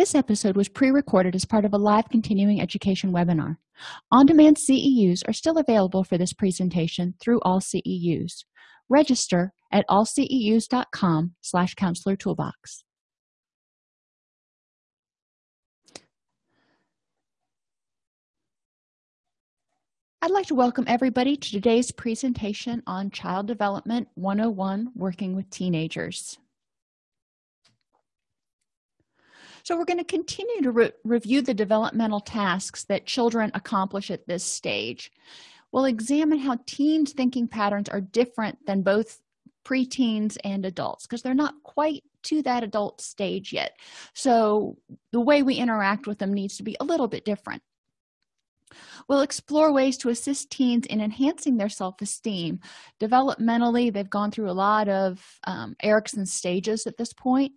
This episode was pre-recorded as part of a live continuing education webinar. On-demand CEUs are still available for this presentation through all CEUs. Register at allceus.com slash counselor toolbox. I'd like to welcome everybody to today's presentation on Child Development 101 Working with Teenagers. So we're going to continue to re review the developmental tasks that children accomplish at this stage. We'll examine how teens' thinking patterns are different than both preteens and adults because they're not quite to that adult stage yet. So the way we interact with them needs to be a little bit different. We'll explore ways to assist teens in enhancing their self-esteem. Developmentally, they've gone through a lot of um, Erikson stages at this point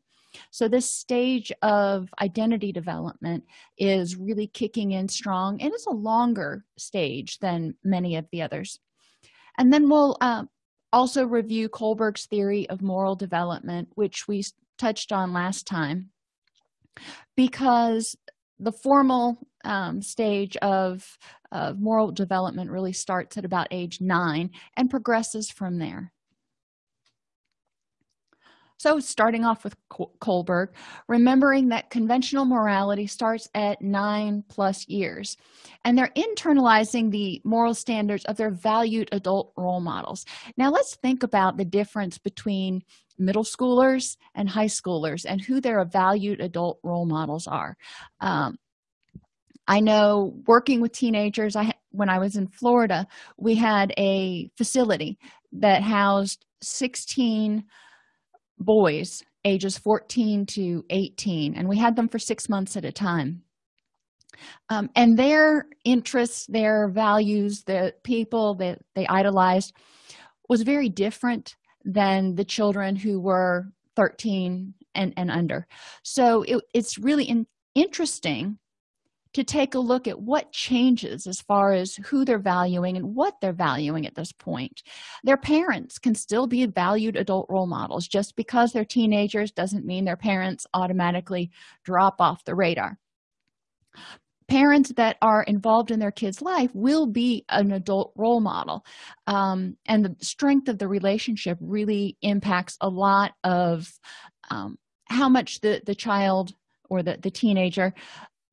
so this stage of identity development is really kicking in strong and it's a longer stage than many of the others. And then we'll uh, also review kohlberg's theory of moral development which we touched on last time because the formal um, stage of, of moral development really starts at about age nine and progresses from there so starting off with kohlberg remembering that conventional morality starts at nine plus years and they're internalizing the moral standards of their valued adult role models. Now let's think about the difference between middle schoolers and high schoolers and who their valued adult role models are. Um, i know working with teenagers i when i was in florida we had a facility that housed 16 boys ages 14 to 18 and we had them for six months at a time. Um, and their interests their values the people that they idolized was very different than the children who were 13 and, and under. So it, it's really in, interesting to take a look at what changes as far as who they're valuing and what they're valuing at this point. Their parents can still be valued adult role models. Just because they're teenagers doesn't mean their parents automatically drop off the radar. Parents that are involved in their kids life will be an adult role model. Um, and the strength of the relationship really impacts a lot of um, how much the the child or the, the teenager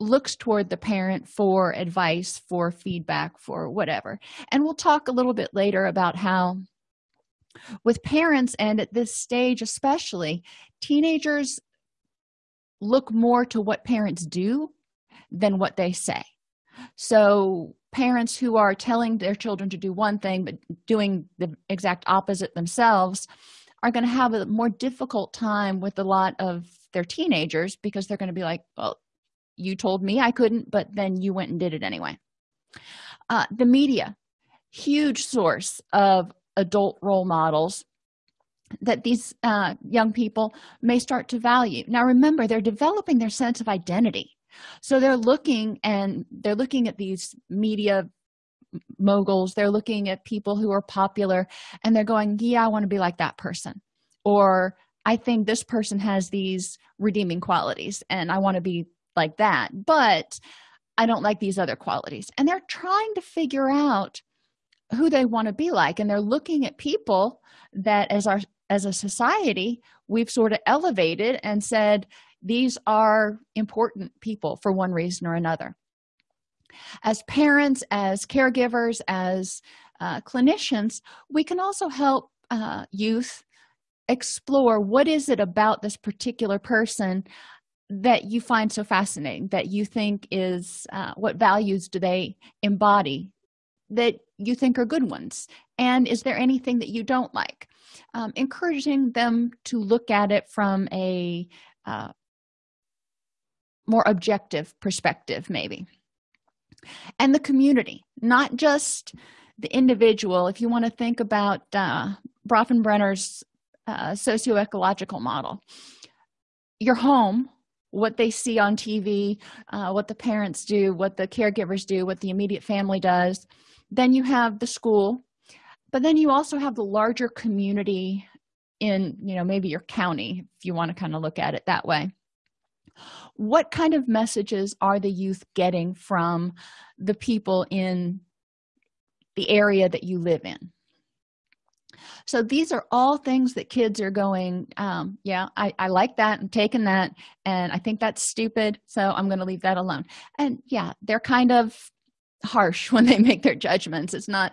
looks toward the parent for advice for feedback for whatever. And we'll talk a little bit later about how with parents and at this stage especially teenagers look more to what parents do than what they say. So parents who are telling their children to do one thing but doing the exact opposite themselves are going to have a more difficult time with a lot of their teenagers because they're going to be like well you told me i couldn't but then you went and did it anyway. Uh, the media huge source of adult role models that these uh, young people may start to value. Now remember they're developing their sense of identity. So they're looking and they're looking at these media moguls. They're looking at people who are popular and they're going yeah i want to be like that person. Or i think this person has these redeeming qualities and i want to be like that but i don't like these other qualities. And they're trying to figure out who they want to be like and they're looking at people that as our as a society we've sort of elevated and said these are important people for one reason or another. As parents as caregivers as uh, clinicians we can also help uh, youth explore what is it about this particular person that you find so fascinating that you think is uh, what values do they embody that you think are good ones? And is there anything that you don't like? Um, encouraging them to look at it from a uh, more objective perspective maybe. And the community not just the individual. If you want to think about uh, Bronfenbrenner's uh, socio-ecological model your home what they see on tv uh, what the parents do what the caregivers do what the immediate family does. Then you have the school but then you also have the larger community in you know maybe your county if you want to kind of look at it that way. What kind of messages are the youth getting from the people in the area that you live in so these are all things that kids are going um, yeah I, I like that i'm taking that and i think that's stupid so i'm going to leave that alone. And yeah they're kind of harsh when they make their judgments. It's not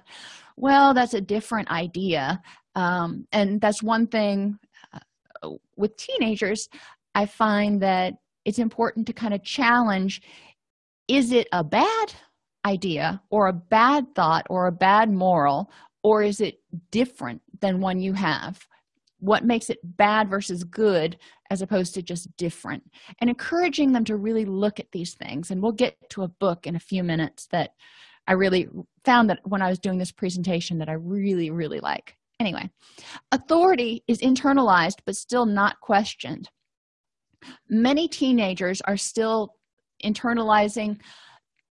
well that's a different idea. Um, and that's one thing uh, with teenagers i find that it's important to kind of challenge is it a bad idea or a bad thought or a bad moral or is it different than one you have? What makes it bad versus good as opposed to just different? And encouraging them to really look at these things. And we'll get to a book in a few minutes that i really found that when i was doing this presentation that i really really like. Anyway authority is internalized but still not questioned. Many teenagers are still internalizing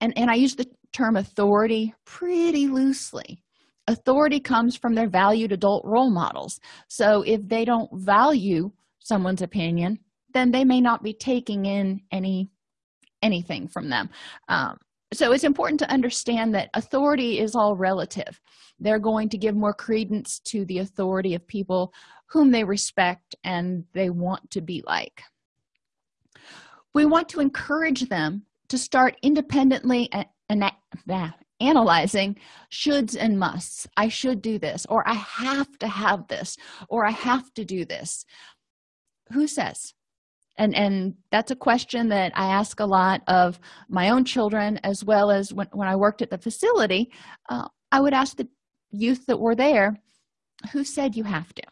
and and i use the term authority pretty loosely authority comes from their valued adult role models. So if they don't value someone's opinion then they may not be taking in any anything from them. Um, so it's important to understand that authority is all relative. They're going to give more credence to the authority of people whom they respect and they want to be like. We want to encourage them to start independently and, analyzing shoulds and musts. I should do this or i have to have this or i have to do this. Who says? And and that's a question that i ask a lot of my own children as well as when, when i worked at the facility uh, i would ask the youth that were there who said you have to?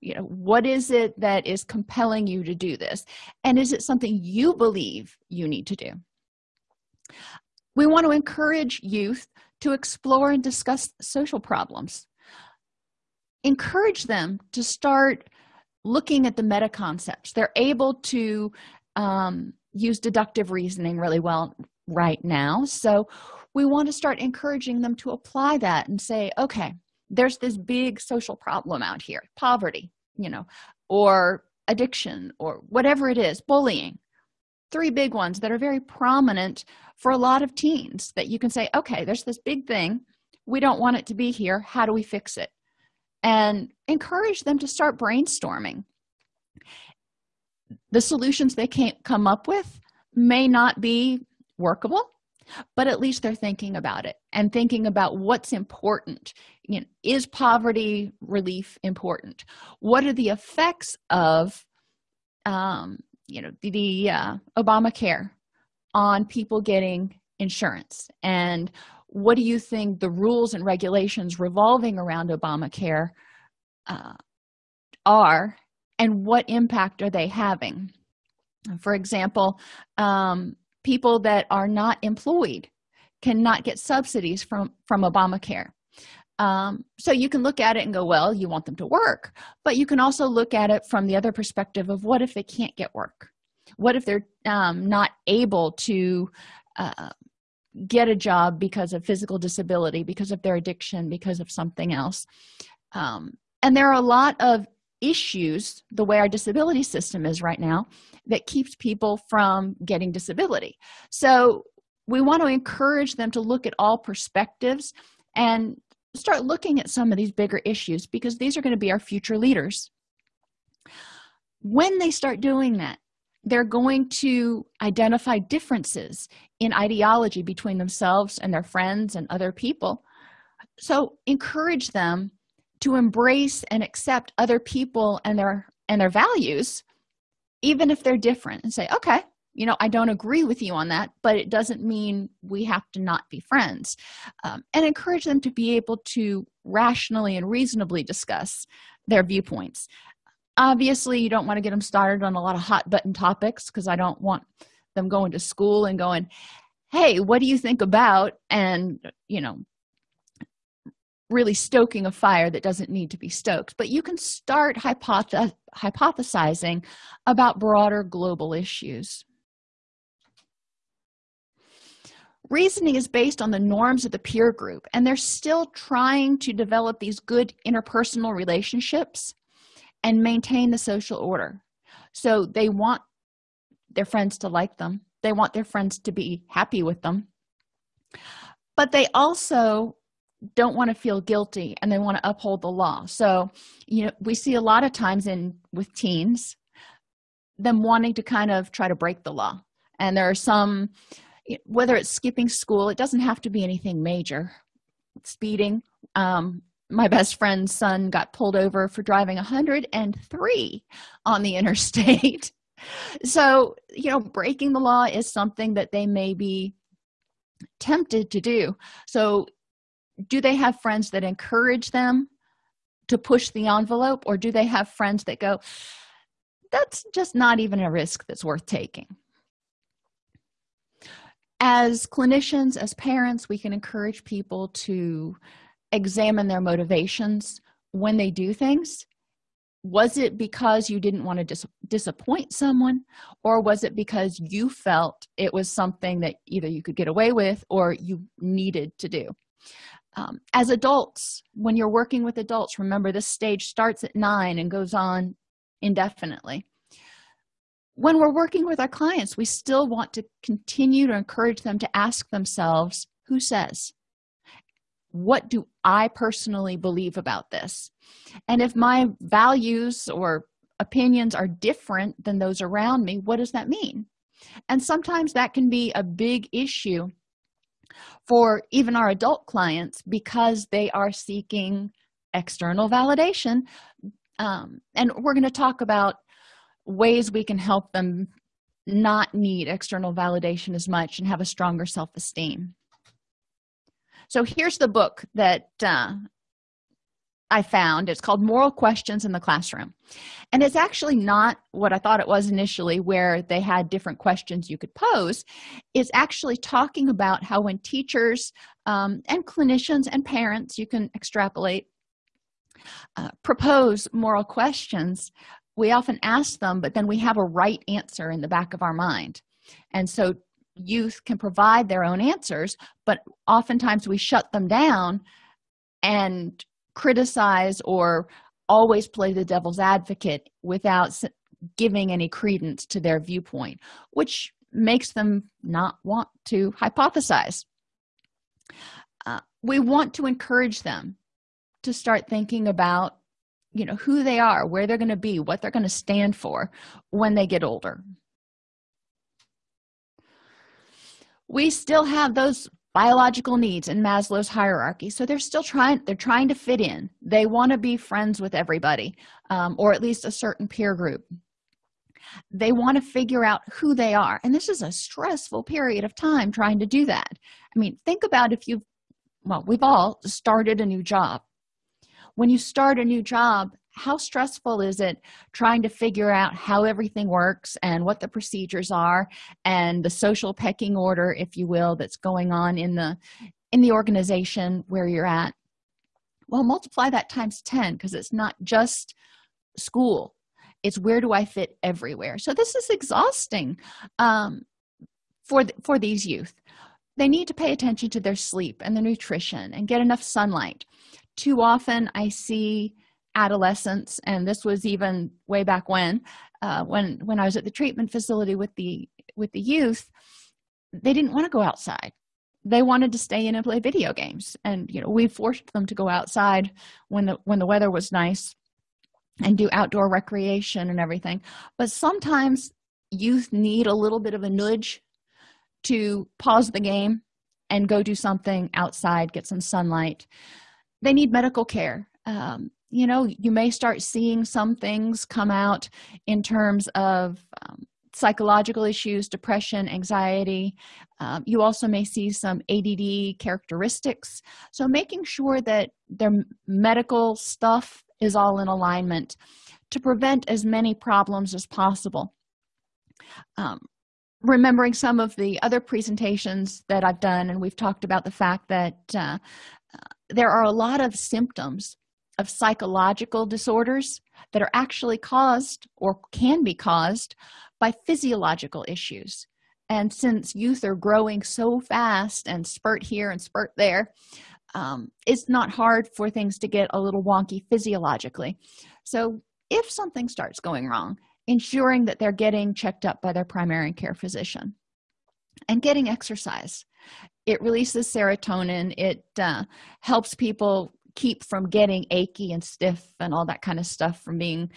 You know what is it that is compelling you to do this? And is it something you believe you need to do? We want to encourage youth to explore and discuss social problems. Encourage them to start looking at the meta concepts they're able to um, use deductive reasoning really well right now. So we want to start encouraging them to apply that and say okay there's this big social problem out here. Poverty you know or addiction or whatever it is bullying three big ones that are very prominent for a lot of teens that you can say okay there's this big thing. We don't want it to be here. How do we fix it? And encourage them to start brainstorming. The solutions they can't come up with may not be workable but at least they're thinking about it and thinking about what's important. You know, is poverty relief important? What are the effects of um, you know the, the uh, obamacare on people getting insurance. And what do you think the rules and regulations revolving around obamacare uh, are and what impact are they having? For example um, people that are not employed cannot get subsidies from from obamacare um, so you can look at it and go well you want them to work. But you can also look at it from the other perspective of what if they can't get work? What if they're um, not able to uh, get a job because of physical disability because of their addiction because of something else? Um, and there are a lot of issues the way our disability system is right now that keeps people from getting disability. So we want to encourage them to look at all perspectives and start looking at some of these bigger issues because these are going to be our future leaders. When they start doing that they're going to identify differences in ideology between themselves and their friends and other people. So encourage them to embrace and accept other people and their and their values even if they're different and say okay you know i don't agree with you on that but it doesn't mean we have to not be friends um, and encourage them to be able to rationally and reasonably discuss their viewpoints. Obviously you don't want to get them started on a lot of hot button topics because i don't want them going to school and going hey what do you think about and you know really stoking a fire that doesn't need to be stoked. But you can start hypoth hypothesizing about broader global issues reasoning is based on the norms of the peer group and they're still trying to develop these good interpersonal relationships and maintain the social order. So they want their friends to like them. They want their friends to be happy with them. But they also don't want to feel guilty and they want to uphold the law. So you know we see a lot of times in with teens them wanting to kind of try to break the law. And there are some whether it's skipping school it doesn't have to be anything major. Speeding um, my best friend's son got pulled over for driving 103 on the interstate. So you know breaking the law is something that they may be tempted to do. So do they have friends that encourage them to push the envelope or do they have friends that go that's just not even a risk that's worth taking as clinicians as parents we can encourage people to examine their motivations when they do things. Was it because you didn't want to dis disappoint someone? Or was it because you felt it was something that either you could get away with or you needed to do? Um, as adults when you're working with adults remember this stage starts at nine and goes on indefinitely when we're working with our clients we still want to continue to encourage them to ask themselves who says? What do i personally believe about this? And if my values or opinions are different than those around me what does that mean? And sometimes that can be a big issue for even our adult clients because they are seeking external validation. Um, and we're going to talk about ways we can help them not need external validation as much and have a stronger self-esteem. So here's the book that uh, i found. It's called moral questions in the classroom. And it's actually not what i thought it was initially where they had different questions you could pose. It's actually talking about how when teachers um, and clinicians and parents you can extrapolate uh, propose moral questions we often ask them but then we have a right answer in the back of our mind. And so youth can provide their own answers but oftentimes we shut them down and criticize or always play the devil's advocate without giving any credence to their viewpoint which makes them not want to hypothesize. Uh, we want to encourage them to start thinking about you know who they are where they're going to be what they're going to stand for when they get older. We still have those biological needs in maslow's hierarchy so they're still trying they're trying to fit in. They want to be friends with everybody um, or at least a certain peer group. They want to figure out who they are and this is a stressful period of time trying to do that. I mean think about if you've well we've all started a new job when you start a new job how stressful is it trying to figure out how everything works and what the procedures are and the social pecking order if you will that's going on in the in the organization where you're at? Well multiply that times 10 because it's not just school. It's where do i fit everywhere? So this is exhausting um, for for these youth. They need to pay attention to their sleep and their nutrition and get enough sunlight too often i see adolescents and this was even way back when uh, when when i was at the treatment facility with the with the youth they didn't want to go outside. They wanted to stay in and play video games and you know we forced them to go outside when the when the weather was nice and do outdoor recreation and everything. But sometimes youth need a little bit of a nudge to pause the game and go do something outside get some sunlight they need medical care. Um, you know you may start seeing some things come out in terms of um, psychological issues depression anxiety. Um, you also may see some add characteristics. So making sure that their medical stuff is all in alignment to prevent as many problems as possible. Um, remembering some of the other presentations that i've done and we've talked about the fact that uh, there are a lot of symptoms of psychological disorders that are actually caused or can be caused by physiological issues. And since youth are growing so fast and spurt here and spurt there um, it's not hard for things to get a little wonky physiologically. So if something starts going wrong ensuring that they're getting checked up by their primary care physician and getting exercise it releases serotonin. It uh, helps people keep from getting achy and stiff and all that kind of stuff from being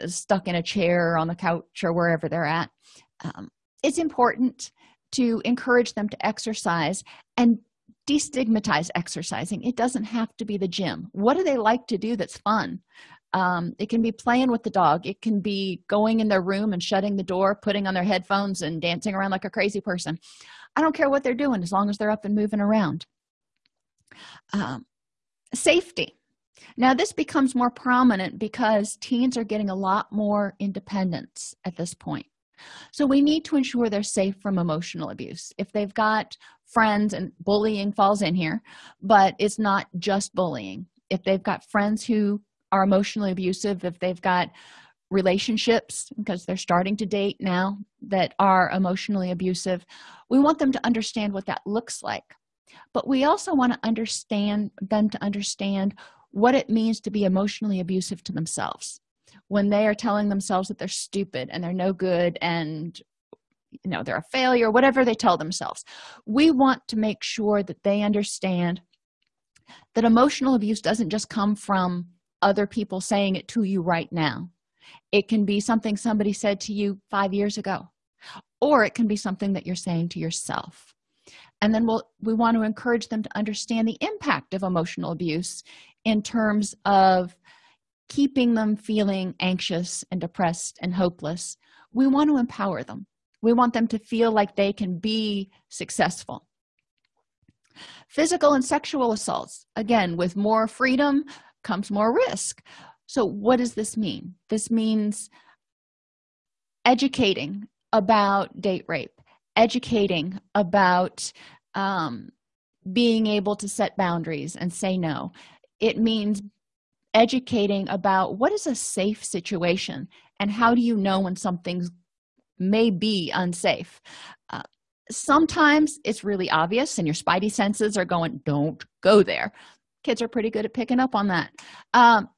uh, stuck in a chair or on the couch or wherever they're at. Um, it's important to encourage them to exercise and destigmatize exercising. It doesn't have to be the gym. What do they like to do that's fun? Um, it can be playing with the dog. It can be going in their room and shutting the door putting on their headphones and dancing around like a crazy person i don't care what they're doing as long as they're up and moving around. Um, safety. Now this becomes more prominent because teens are getting a lot more independence at this point. So we need to ensure they're safe from emotional abuse. If they've got friends and bullying falls in here but it's not just bullying. If they've got friends who are emotionally abusive if they've got relationships because they're starting to date now that are emotionally abusive we want them to understand what that looks like. But we also want to understand them to understand what it means to be emotionally abusive to themselves. When they are telling themselves that they're stupid and they're no good and you know they're a failure whatever they tell themselves. We want to make sure that they understand that emotional abuse doesn't just come from other people saying it to you right now it can be something somebody said to you five years ago or it can be something that you're saying to yourself. And then we'll we want to encourage them to understand the impact of emotional abuse in terms of keeping them feeling anxious and depressed and hopeless. We want to empower them. We want them to feel like they can be successful. Physical and sexual assaults again with more freedom comes more risk so what does this mean? This means educating about date rape educating about um, being able to set boundaries and say no. It means educating about what is a safe situation and how do you know when something's may be unsafe. Uh, sometimes it's really obvious and your spidey senses are going don't go there. Kids are pretty good at picking up on that. Um,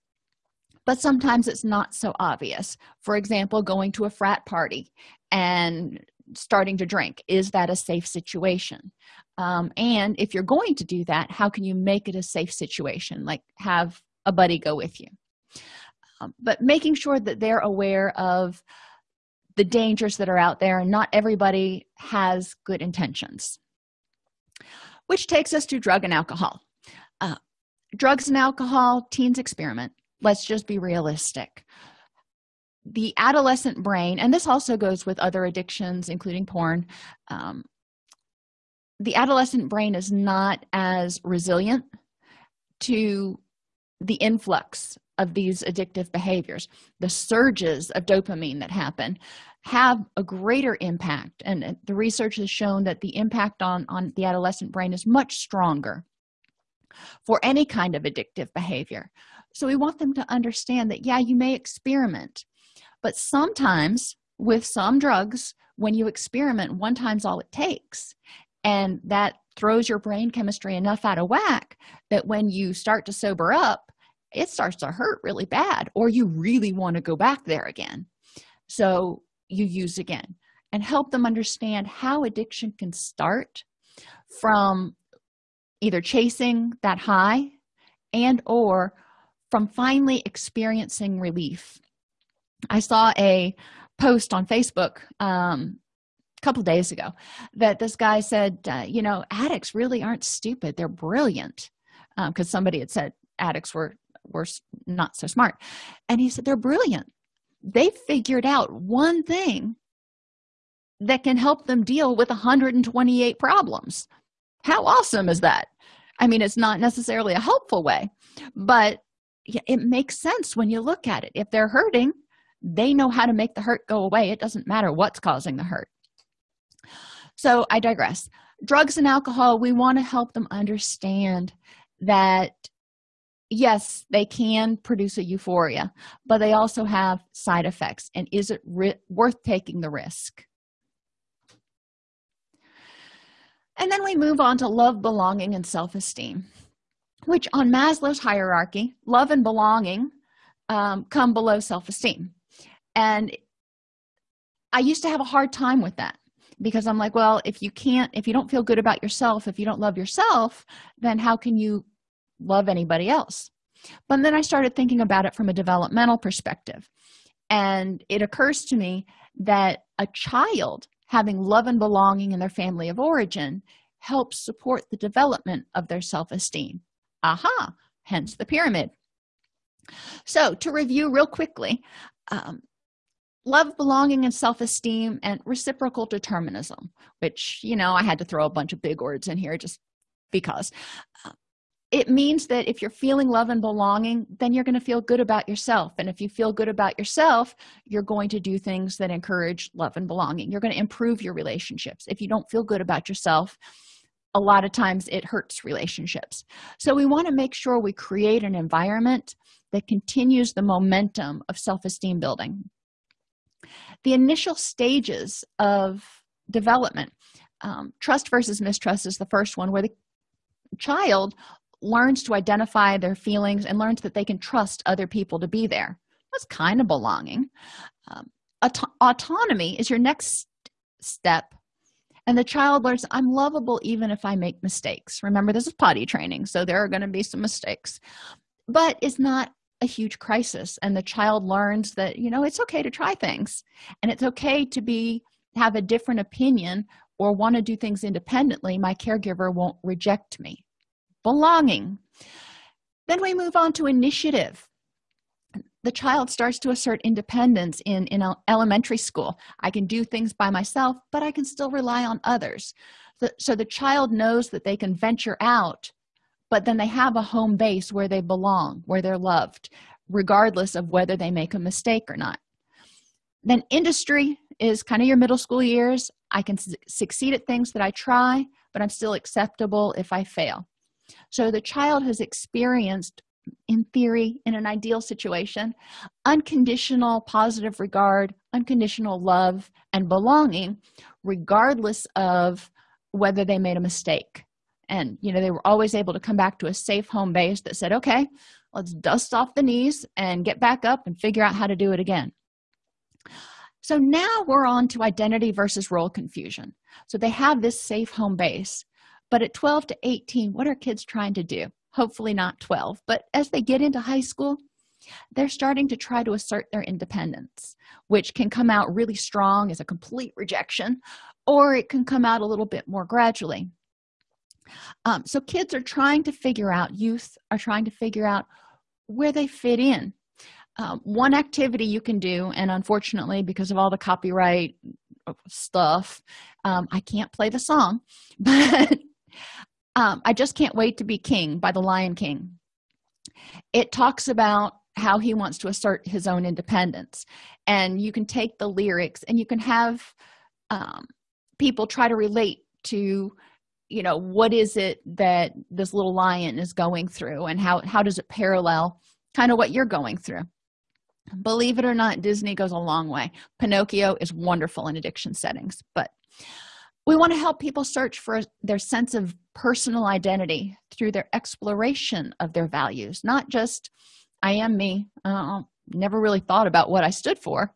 but sometimes it's not so obvious. For example going to a frat party and starting to drink is that a safe situation? Um, and if you're going to do that how can you make it a safe situation? Like have a buddy go with you. Um, but making sure that they're aware of the dangers that are out there and not everybody has good intentions. Which takes us to drug and alcohol. Uh, drugs and alcohol teens experiment let's just be realistic. The adolescent brain and this also goes with other addictions including porn um, the adolescent brain is not as resilient to the influx of these addictive behaviors. The surges of dopamine that happen have a greater impact and the research has shown that the impact on on the adolescent brain is much stronger for any kind of addictive behavior so we want them to understand that yeah you may experiment but sometimes with some drugs when you experiment one time's all it takes. And that throws your brain chemistry enough out of whack that when you start to sober up it starts to hurt really bad or you really want to go back there again. So you use again and help them understand how addiction can start from either chasing that high and or from finally experiencing relief. I saw a post on facebook um, a couple days ago that this guy said uh, you know addicts really aren't stupid. They're brilliant. Because um, somebody had said addicts were were not so smart. And he said they're brilliant. They figured out one thing that can help them deal with 128 problems. How awesome is that? I mean it's not necessarily a helpful way but it makes sense when you look at it. If they're hurting they know how to make the hurt go away. It doesn't matter what's causing the hurt. So i digress. Drugs and alcohol we want to help them understand that yes they can produce a euphoria but they also have side effects. And is it worth taking the risk? And then we move on to love belonging and self-esteem which on maslow's hierarchy love and belonging um, come below self-esteem. And i used to have a hard time with that because i'm like well if you can't if you don't feel good about yourself if you don't love yourself then how can you love anybody else? But then i started thinking about it from a developmental perspective. And it occurs to me that a child having love and belonging in their family of origin helps support the development of their self-esteem aha hence the pyramid. So to review real quickly um, love belonging and self-esteem and reciprocal determinism which you know i had to throw a bunch of big words in here just because uh, it means that if you're feeling love and belonging then you're going to feel good about yourself. And if you feel good about yourself you're going to do things that encourage love and belonging. You're going to improve your relationships. If you don't feel good about yourself a lot of times it hurts relationships. So we want to make sure we create an environment that continues the momentum of self-esteem building. The initial stages of development um, trust versus mistrust is the first one where the child learns to identify their feelings and learns that they can trust other people to be there. That's kind of belonging. Um, aut autonomy is your next step and the child learns i'm lovable even if i make mistakes. Remember this is potty training so there are going to be some mistakes. But it's not a huge crisis and the child learns that you know it's okay to try things and it's okay to be have a different opinion or want to do things independently. My caregiver won't reject me. Belonging. Then we move on to initiative the child starts to assert independence in in elementary school. I can do things by myself but i can still rely on others. So the child knows that they can venture out but then they have a home base where they belong where they're loved regardless of whether they make a mistake or not. Then industry is kind of your middle school years. I can succeed at things that i try but i'm still acceptable if i fail. So the child has experienced in theory in an ideal situation unconditional positive regard unconditional love and belonging regardless of whether they made a mistake. And you know they were always able to come back to a safe home base that said okay let's dust off the knees and get back up and figure out how to do it again. So now we're on to identity versus role confusion. So they have this safe home base but at 12 to 18 what are kids trying to do hopefully not 12 but as they get into high school they're starting to try to assert their independence which can come out really strong as a complete rejection or it can come out a little bit more gradually. Um, so kids are trying to figure out youth are trying to figure out where they fit in. Um, one activity you can do and unfortunately because of all the copyright stuff um, i can't play the song but um, i just can't wait to be king by the lion king. It talks about how he wants to assert his own independence. And you can take the lyrics and you can have um, people try to relate to you know what is it that this little lion is going through and how how does it parallel kind of what you're going through. Believe it or not disney goes a long way. Pinocchio is wonderful in addiction settings but we want to help people search for their sense of personal identity through their exploration of their values not just i am me. Uh, never really thought about what i stood for.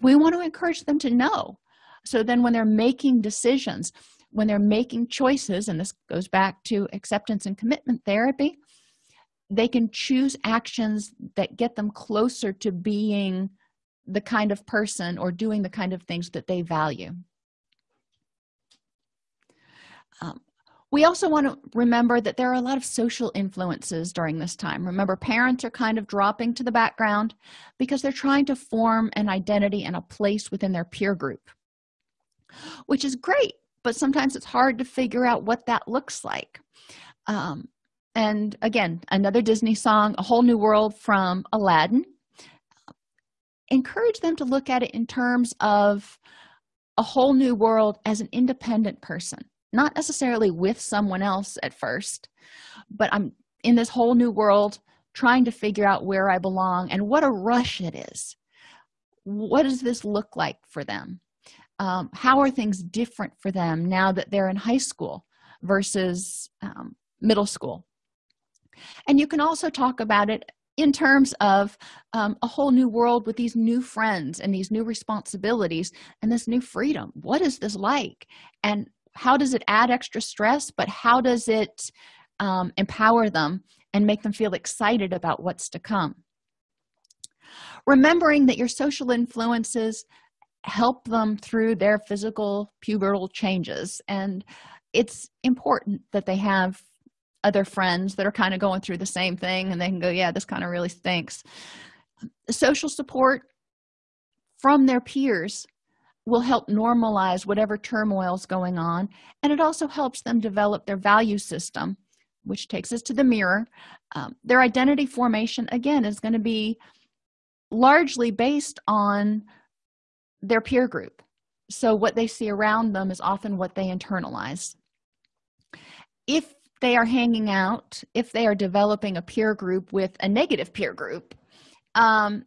We want to encourage them to know. So then when they're making decisions when they're making choices and this goes back to acceptance and commitment therapy they can choose actions that get them closer to being the kind of person or doing the kind of things that they value um, we also want to remember that there are a lot of social influences during this time. Remember parents are kind of dropping to the background because they're trying to form an identity and a place within their peer group which is great but sometimes it's hard to figure out what that looks like. Um, and again another disney song a whole new world from aladdin. Encourage them to look at it in terms of a whole new world as an independent person not necessarily with someone else at first but i'm in this whole new world trying to figure out where i belong and what a rush it is. What does this look like for them? Um, how are things different for them now that they're in high school versus um, middle school? And you can also talk about it in terms of um, a whole new world with these new friends and these new responsibilities and this new freedom. What is this like? And how does it add extra stress but how does it um, empower them and make them feel excited about what's to come? Remembering that your social influences help them through their physical pubertal changes and it's important that they have other friends that are kind of going through the same thing and they can go yeah this kind of really stinks. Social support from their peers will help normalize whatever turmoil is going on and it also helps them develop their value system which takes us to the mirror. Um, their identity formation again is going to be largely based on their peer group. So what they see around them is often what they internalize. If they are hanging out if they are developing a peer group with a negative peer group um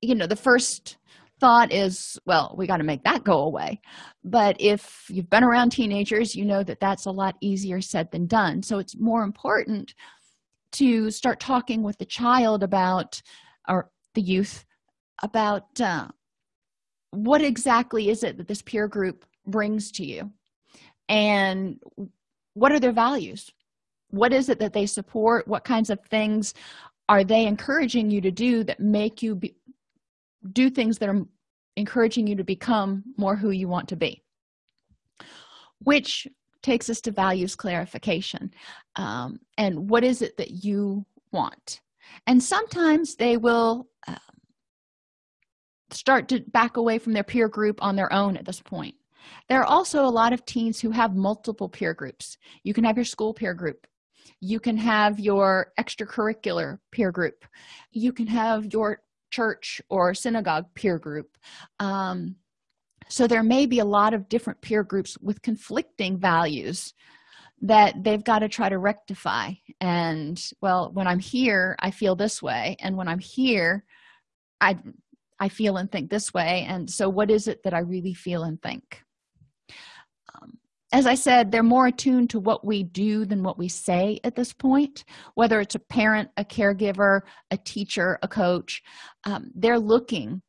you know the first thought is well we got to make that go away. But if you've been around teenagers you know that that's a lot easier said than done. So it's more important to start talking with the child about or the youth about uh, what exactly is it that this peer group brings to you? And what are their values? What is it that they support? What kinds of things are they encouraging you to do that make you be, do things that are encouraging you to become more who you want to be which takes us to values clarification. Um, and what is it that you want? And sometimes they will uh, start to back away from their peer group on their own at this point. There are also a lot of teens who have multiple peer groups. You can have your school peer group. You can have your extracurricular peer group. You can have your church or synagogue peer group. Um, so there may be a lot of different peer groups with conflicting values that they've got to try to rectify. And well when i'm here i feel this way. And when i'm here i i feel and think this way. And so what is it that i really feel and think as i said they're more attuned to what we do than what we say at this point whether it's a parent a caregiver a teacher a coach um, they're looking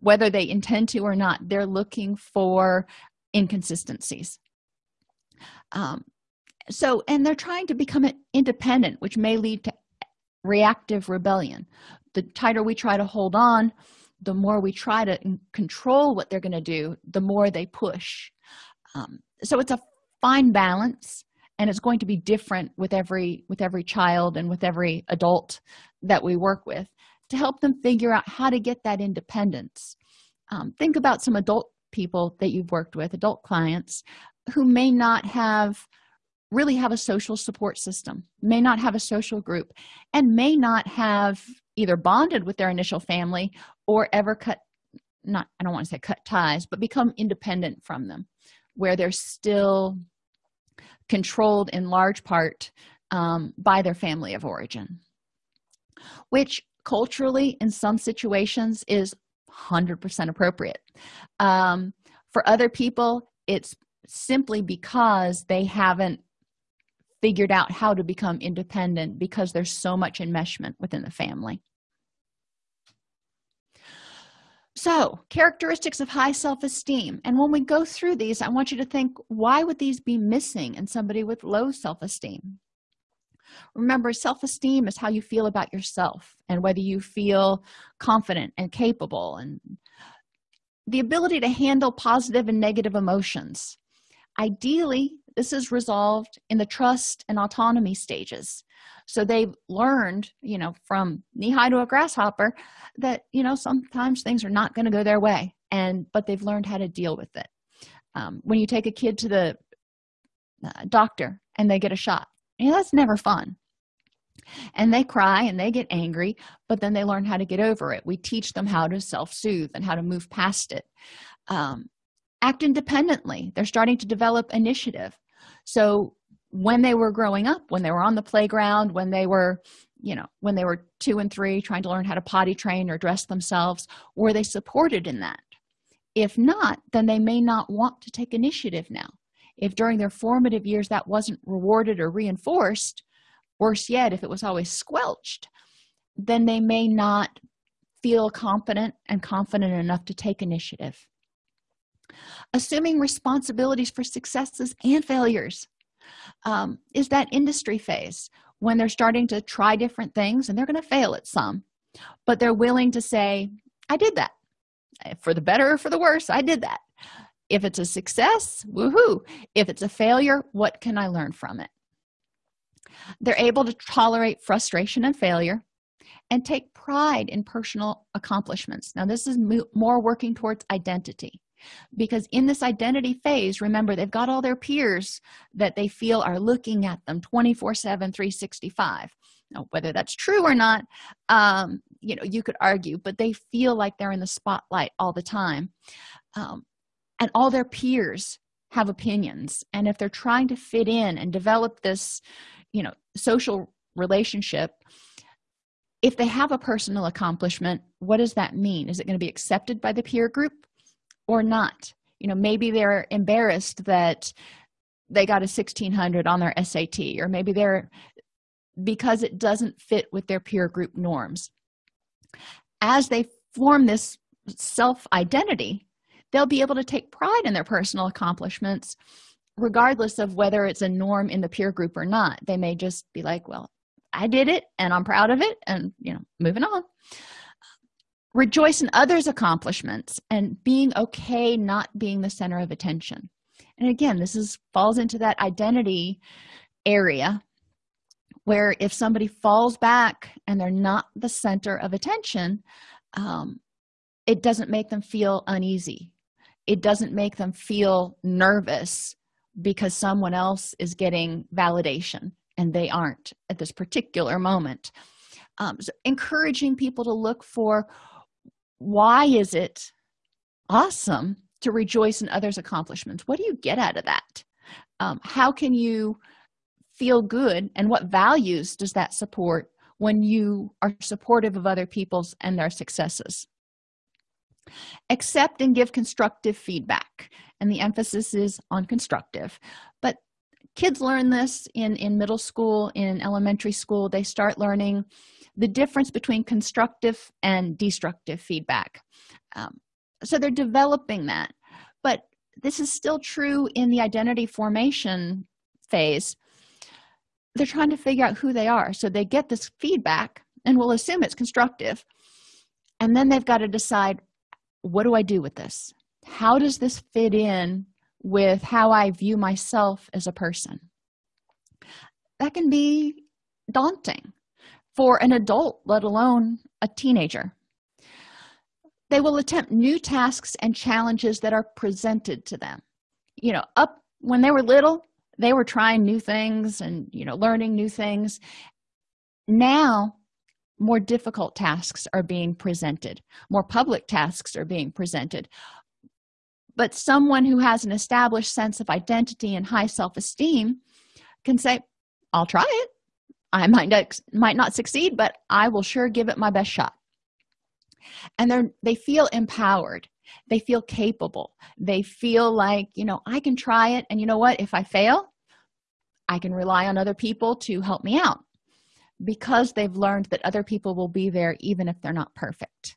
whether they intend to or not they're looking for inconsistencies. Um, so and they're trying to become independent which may lead to reactive rebellion. The tighter we try to hold on the more we try to control what they're going to do the more they push um, so it's a fine balance and it's going to be different with every with every child and with every adult that we work with to help them figure out how to get that independence. Um, think about some adult people that you've worked with adult clients who may not have really have a social support system may not have a social group and may not have either bonded with their initial family or ever cut not i don't want to say cut ties but become independent from them where they're still controlled in large part um, by their family of origin which culturally in some situations is 100% appropriate. Um, for other people it's simply because they haven't figured out how to become independent because there's so much enmeshment within the family so characteristics of high self-esteem. And when we go through these i want you to think why would these be missing in somebody with low self-esteem? Remember self-esteem is how you feel about yourself and whether you feel confident and capable and the ability to handle positive and negative emotions. Ideally this is resolved in the trust and autonomy stages. So they've learned you know from knee-high to a grasshopper that you know sometimes things are not going to go their way and but they've learned how to deal with it. Um, when you take a kid to the uh, doctor and they get a shot you know, that's never fun. And they cry and they get angry but then they learn how to get over it. We teach them how to self-soothe and how to move past it. Um, act independently. They're starting to develop initiative so when they were growing up when they were on the playground when they were you know when they were two and three trying to learn how to potty train or dress themselves were they supported in that? If not then they may not want to take initiative now. If during their formative years that wasn't rewarded or reinforced worse yet if it was always squelched then they may not feel competent and confident enough to take initiative assuming responsibilities for successes and failures um, is that industry phase when they're starting to try different things and they're going to fail at some but they're willing to say i did that. For the better or for the worse i did that. If it's a success woohoo. If it's a failure what can i learn from it? They're able to tolerate frustration and failure and take pride in personal accomplishments. Now this is more working towards identity because in this identity phase remember they've got all their peers that they feel are looking at them 24 7 365 now whether that's true or not um you know you could argue but they feel like they're in the spotlight all the time. Um, and all their peers have opinions. And if they're trying to fit in and develop this you know social relationship if they have a personal accomplishment what does that mean? Is it going to be accepted by the peer group or not. You know maybe they're embarrassed that they got a 1600 on their sat or maybe they're because it doesn't fit with their peer group norms. As they form this self identity they'll be able to take pride in their personal accomplishments regardless of whether it's a norm in the peer group or not. They may just be like well i did it and i'm proud of it and you know moving on rejoice in others accomplishments and being okay not being the center of attention. And again this is falls into that identity area where if somebody falls back and they're not the center of attention um, it doesn't make them feel uneasy. It doesn't make them feel nervous because someone else is getting validation and they aren't at this particular moment. Um, so encouraging people to look for why is it awesome to rejoice in others accomplishments? What do you get out of that? Um, how can you feel good and what values does that support when you are supportive of other people's and their successes? Accept and give constructive feedback and the emphasis is on constructive. But kids learn this in in middle school in elementary school they start learning the difference between constructive and destructive feedback. Um, so they're developing that. But this is still true in the identity formation phase. They're trying to figure out who they are. So they get this feedback and we'll assume it's constructive. And then they've got to decide what do i do with this? How does this fit in with how i view myself as a person. That can be daunting for an adult let alone a teenager. They will attempt new tasks and challenges that are presented to them. You know up when they were little they were trying new things and you know learning new things. Now more difficult tasks are being presented. More public tasks are being presented but someone who has an established sense of identity and high self-esteem can say i'll try it. I might not might not succeed but i will sure give it my best shot. And they're they feel empowered. They feel capable. They feel like you know i can try it and you know what? If i fail i can rely on other people to help me out. Because they've learned that other people will be there even if they're not perfect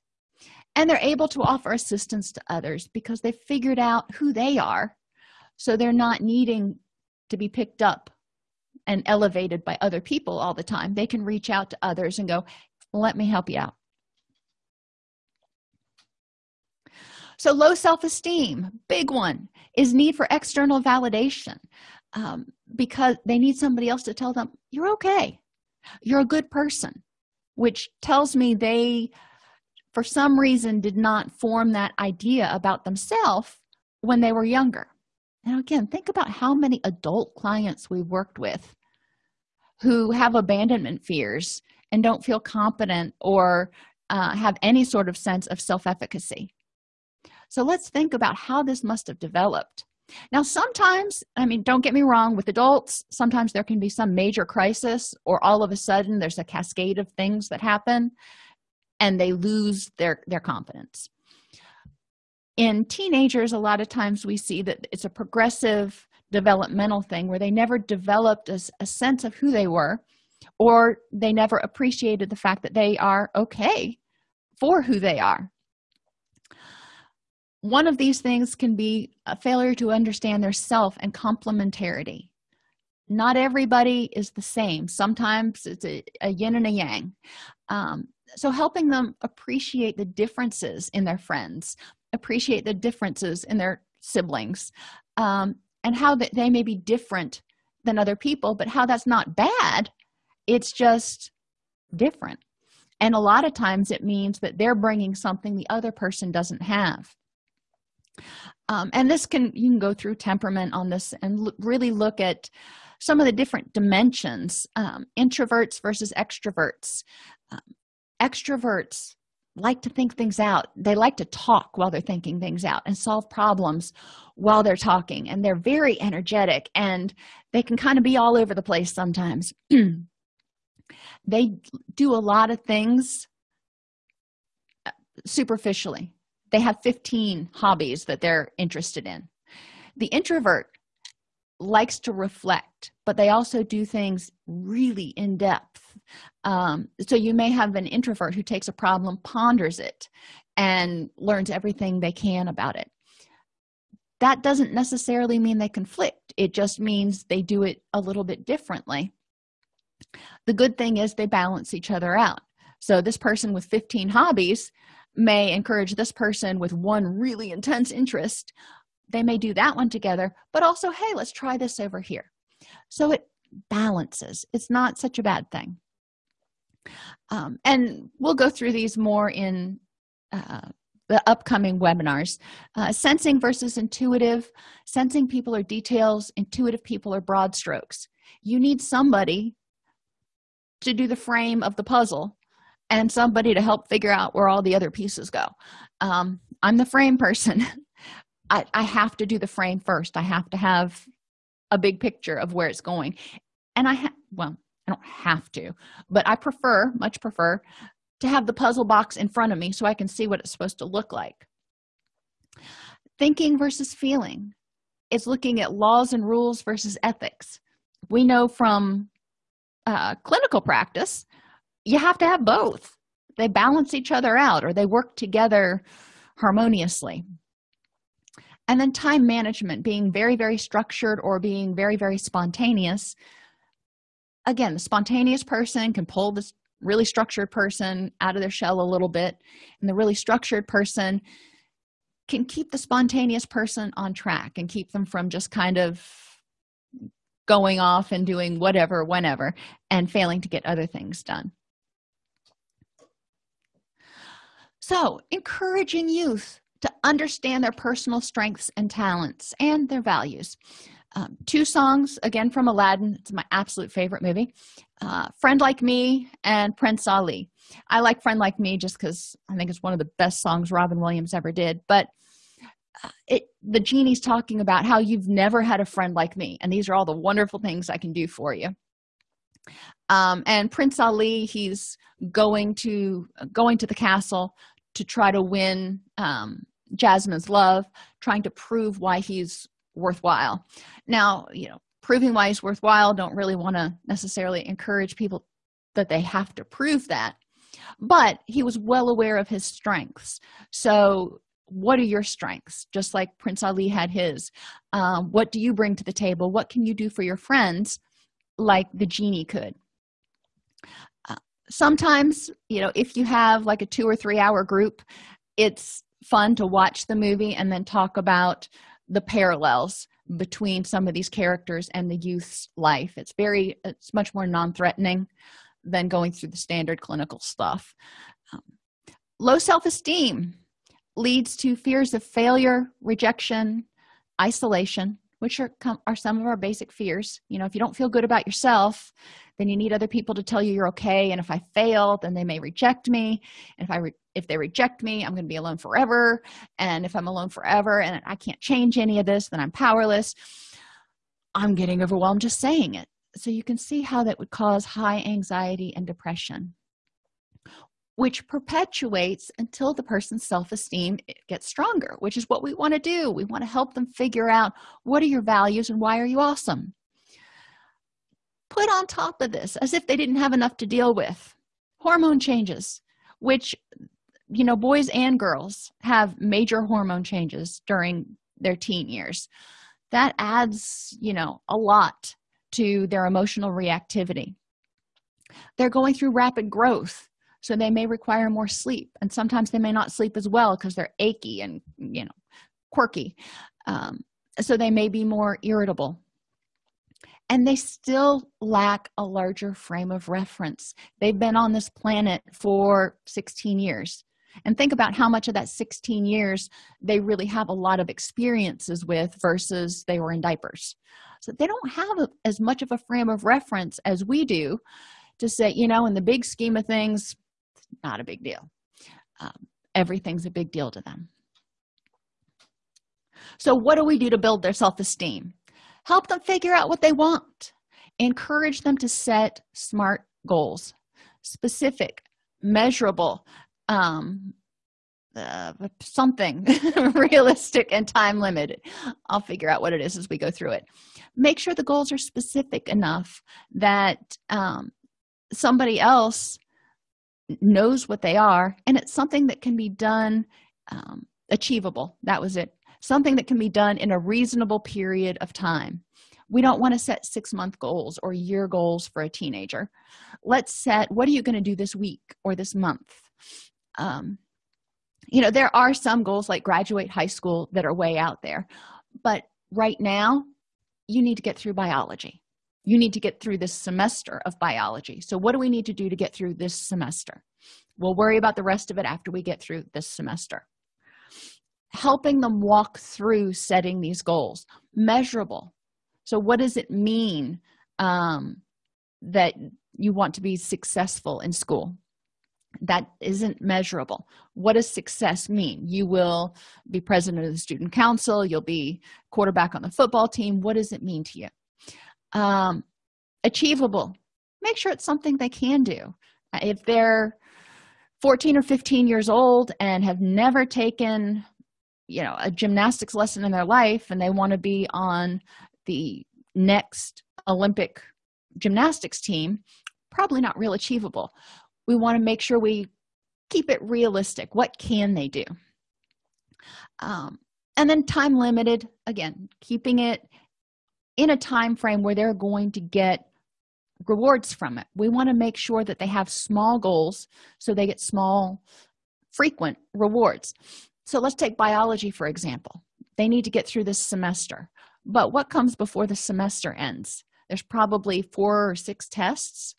and they're able to offer assistance to others because they've figured out who they are. So they're not needing to be picked up and elevated by other people all the time. They can reach out to others and go let me help you out. So low self-esteem big one is need for external validation um, because they need somebody else to tell them you're okay. You're a good person which tells me they for some reason did not form that idea about themselves when they were younger. Now again think about how many adult clients we've worked with who have abandonment fears and don't feel competent or uh, have any sort of sense of self-efficacy. So let's think about how this must have developed. Now sometimes i mean don't get me wrong with adults sometimes there can be some major crisis or all of a sudden there's a cascade of things that happen and they lose their their confidence. In teenagers a lot of times we see that it's a progressive developmental thing where they never developed a, a sense of who they were or they never appreciated the fact that they are okay for who they are. One of these things can be a failure to understand their self and complementarity not everybody is the same. Sometimes it's a, a yin and a yang. Um, so helping them appreciate the differences in their friends appreciate the differences in their siblings um, and how that they may be different than other people but how that's not bad. It's just different. And a lot of times it means that they're bringing something the other person doesn't have. Um, and this can you can go through temperament on this and really look at some of the different dimensions um, introverts versus extroverts. Um, extroverts like to think things out. They like to talk while they're thinking things out and solve problems while they're talking and they're very energetic and they can kind of be all over the place sometimes. They do a lot of things uh, superficially. They have 15 hobbies that they're interested in. The introvert likes to reflect but they also do things really in depth. Um, so you may have an introvert who takes a problem ponders it and learns everything they can about it. That doesn't necessarily mean they conflict. It just means they do it a little bit differently. The good thing is they balance each other out. So this person with 15 hobbies may encourage this person with one really intense interest they may do that one together but also hey let's try this over here. So it balances. It's not such a bad thing. Um, and we'll go through these more in uh, the upcoming webinars. Uh, sensing versus intuitive. Sensing people are details. Intuitive people are broad strokes. You need somebody to do the frame of the puzzle and somebody to help figure out where all the other pieces go. Um, i'm the frame person I, I have to do the frame first. I have to have a big picture of where it's going. And i have well i don't have to but i prefer much prefer to have the puzzle box in front of me so i can see what it's supposed to look like. Thinking versus feeling is looking at laws and rules versus ethics. We know from uh, clinical practice you have to have both. They balance each other out or they work together harmoniously and then time management being very very structured or being very very spontaneous. Again the spontaneous person can pull this really structured person out of their shell a little bit and the really structured person can keep the spontaneous person on track and keep them from just kind of going off and doing whatever whenever and failing to get other things done. So encouraging youth to understand their personal strengths and talents and their values. Um, two songs again from aladdin. It's my absolute favorite movie. Uh, friend like me and prince ali. I like friend like me just because i think it's one of the best songs robin williams ever did but uh, it the genie's talking about how you've never had a friend like me and these are all the wonderful things i can do for you. Um, and prince ali he's going to going to the castle to try to win um, jasmine's love trying to prove why he's worthwhile. Now you know proving why he's worthwhile don't really want to necessarily encourage people that they have to prove that but he was well aware of his strengths. So what are your strengths? Just like prince ali had his um, what do you bring to the table? What can you do for your friends like the genie could sometimes you know if you have like a two or three hour group it's fun to watch the movie and then talk about the parallels between some of these characters and the youth's life. It's very it's much more non-threatening than going through the standard clinical stuff. Um, low self-esteem leads to fears of failure rejection isolation which are are some of our basic fears. You know if you don't feel good about yourself then you need other people to tell you you're okay and if i fail then they may reject me. And if i if they reject me i'm going to be alone forever. And if i'm alone forever and i can't change any of this then i'm powerless. I'm getting overwhelmed just saying it. So you can see how that would cause high anxiety and depression which perpetuates until the person's self-esteem eh, gets stronger which is what we want to do. We want to help them figure out what are your values and why are you awesome. Put on top of this as if they didn't have enough to deal with hormone changes which you know boys and girls have major hormone changes during their teen years. That adds you know a lot to their emotional reactivity. They're going through rapid growth so they may require more sleep and sometimes they may not sleep as well because they're achy and you know quirky. Um, so they may be more irritable. And they still lack a larger frame of reference. They've been on this planet for 16 years. And think about how much of that 16 years they really have a lot of experiences with versus they were in diapers. So they don't have a, as much of a frame of reference as we do to say you know in the big scheme of things not a big deal. Um, everything's a big deal to them. So what do we do to build their self-esteem? Help them figure out what they want. Encourage them to set smart goals specific measurable um uh, something realistic and time limited. I'll figure out what it is as we go through it. Make sure the goals are specific enough that um, somebody else knows what they are and it's something that can be done um, achievable. That was it. Something that can be done in a reasonable period of time. We don't want to set six month goals or year goals for a teenager. Let's set what are you going to do this week or this month? Um, you know there are some goals like graduate high school that are way out there but right now you need to get through biology you need to get through this semester of biology. So what do we need to do to get through this semester? We'll worry about the rest of it after we get through this semester. Helping them walk through setting these goals. Measurable. So what does it mean um, that you want to be successful in school? That isn't measurable. What does success mean? You will be president of the student council. You'll be quarterback on the football team. What does it mean to you um, achievable. Make sure it's something they can do. If they're 14 or 15 years old and have never taken you know a gymnastics lesson in their life and they want to be on the next olympic gymnastics team probably not real achievable. We want to make sure we keep it realistic. What can they do? Um, and then time limited. Again keeping it in a time frame where they're going to get rewards from it. We want to make sure that they have small goals so they get small frequent rewards. So let's take biology for example. They need to get through this semester. But what comes before the semester ends? There's probably four or six tests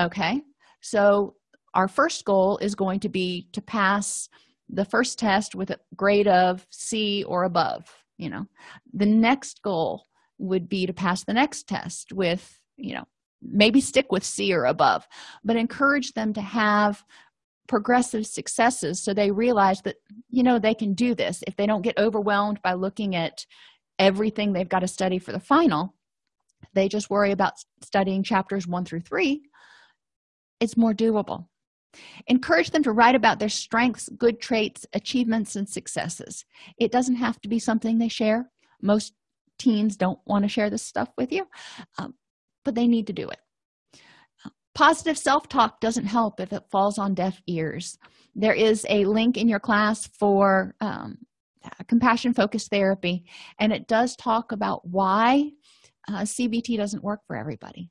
okay? So our first goal is going to be to pass the first test with a grade of c or above you know? The next goal would be to pass the next test with you know maybe stick with c or above but encourage them to have progressive successes so they realize that you know they can do this. If they don't get overwhelmed by looking at everything they've got to study for the final they just worry about studying chapters one through three it's more doable. Encourage them to write about their strengths good traits achievements and successes. It doesn't have to be something they share. Most teens don't want to share this stuff with you um, but they need to do it. Positive self-talk doesn't help if it falls on deaf ears. There is a link in your class for um, compassion focused therapy and it does talk about why uh, cbt doesn't work for everybody.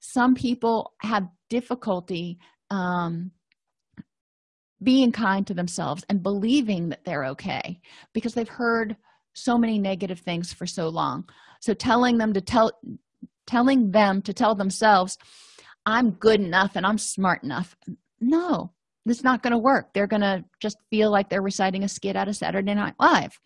Some people have difficulty um, being kind to themselves and believing that they're okay because they've heard so many negative things for so long. So telling them to tell telling them to tell themselves i'm good enough and i'm smart enough. No it's not going to work. They're going to just feel like they're reciting a skit out of saturday night live.